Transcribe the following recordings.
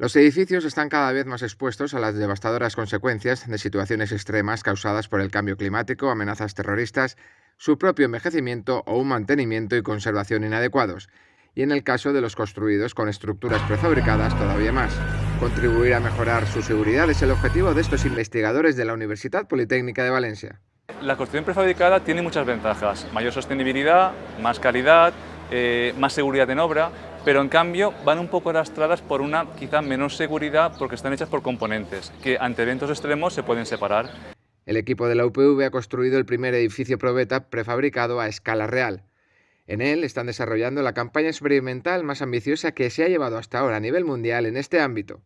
Los edificios están cada vez más expuestos a las devastadoras consecuencias de situaciones extremas causadas por el cambio climático, amenazas terroristas, su propio envejecimiento o un mantenimiento y conservación inadecuados, y en el caso de los construidos con estructuras prefabricadas todavía más. Contribuir a mejorar su seguridad es el objetivo de estos investigadores de la Universidad Politécnica de Valencia. La construcción prefabricada tiene muchas ventajas, mayor sostenibilidad, más calidad, eh, más seguridad en obra, pero en cambio van un poco arrastradas por una quizá menor seguridad porque están hechas por componentes que ante eventos extremos se pueden separar. El equipo de la UPV ha construido el primer edificio probeta prefabricado a escala real. En él están desarrollando la campaña experimental más ambiciosa que se ha llevado hasta ahora a nivel mundial en este ámbito.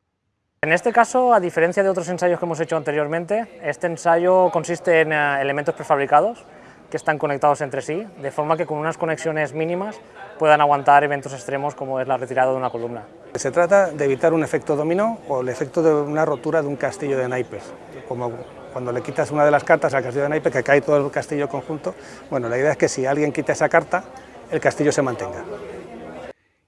En este caso, a diferencia de otros ensayos que hemos hecho anteriormente, este ensayo consiste en eh, elementos prefabricados que están conectados entre sí, de forma que con unas conexiones mínimas puedan aguantar eventos extremos como es la retirada de una columna. Se trata de evitar un efecto dominó o el efecto de una rotura de un castillo de naipes, como cuando le quitas una de las cartas al castillo de naipes que cae todo el castillo conjunto. Bueno, la idea es que si alguien quita esa carta, el castillo se mantenga.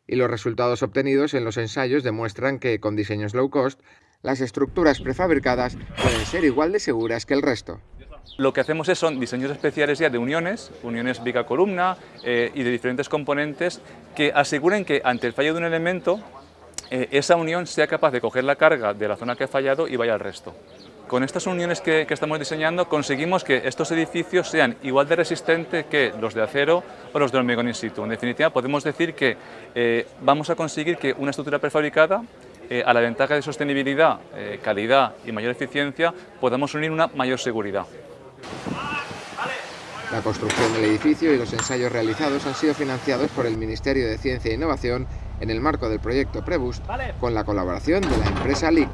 Y los resultados obtenidos en los ensayos demuestran que con diseños low cost, las estructuras prefabricadas pueden ser igual de seguras que el resto. Lo que hacemos es, son diseños especiales ya de uniones, uniones bica-columna eh, y de diferentes componentes que aseguren que ante el fallo de un elemento eh, esa unión sea capaz de coger la carga de la zona que ha fallado y vaya al resto. Con estas uniones que, estamos diseñando conseguimos que estos edificios sean igual de resistentes que los de acero o los de hormigón in situ. En definitiva, podemos decir que eh, vamos a conseguir que una estructura prefabricada a la ventaja de sostenibilidad, calidad y mayor eficiencia, podamos unir una mayor seguridad. La construcción del edificio y los ensayos realizados han sido financiados por el Ministerio de Ciencia e Innovación en el marco del proyecto Prebus con la colaboración de la empresa LIC.